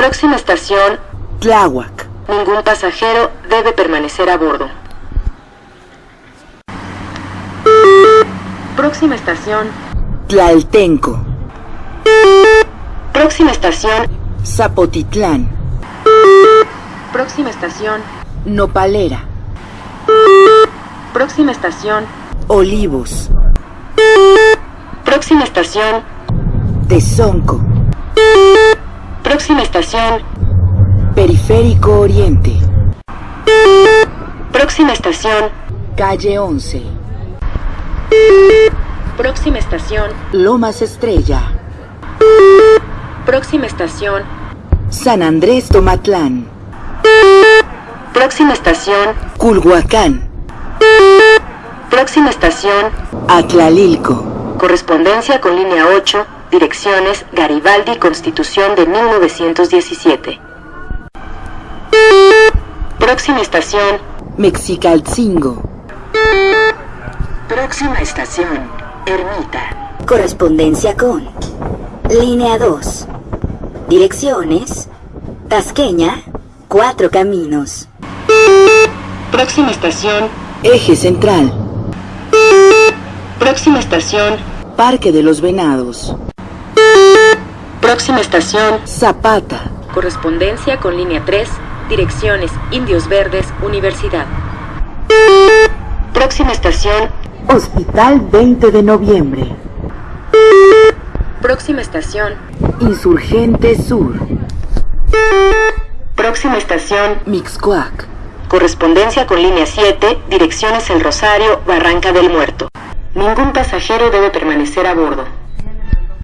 Próxima estación, Tláhuac. ningún pasajero debe permanecer a bordo. Próxima estación, Tlaltenco. próxima estación, Zapotitlán. próxima estación, Nopalera. próxima estación, Olivos. próxima estación, Tezonco. Próxima estación, Periférico Oriente. próxima estación, Calle 11. próxima estación, Lomas Estrella. próxima estación, San Andrés Tomatlán. próxima estación, Culhuacán. próxima estación, Atlalilco. correspondencia con línea 8, direcciones Garibaldi Constitución de 1917. Próxima estación, Mexicalcingo. próxima estación, Ermita. Correspondencia con Línea 2. Direcciones Tasqueña, Cuatro Caminos. Próxima estación, Eje Central. próxima estación, Parque de los Venados. Próxima estación, Zapata. correspondencia con línea 3, direcciones Indios Verdes, Universidad. Próxima estación, Hospital 20 de noviembre. próxima estación, Insurgente Sur. próxima estación, Mixcoac. Correspondencia con línea 7, direcciones El Rosario, Barranca del Muerto. Ningún pasajero debe permanecer a bordo.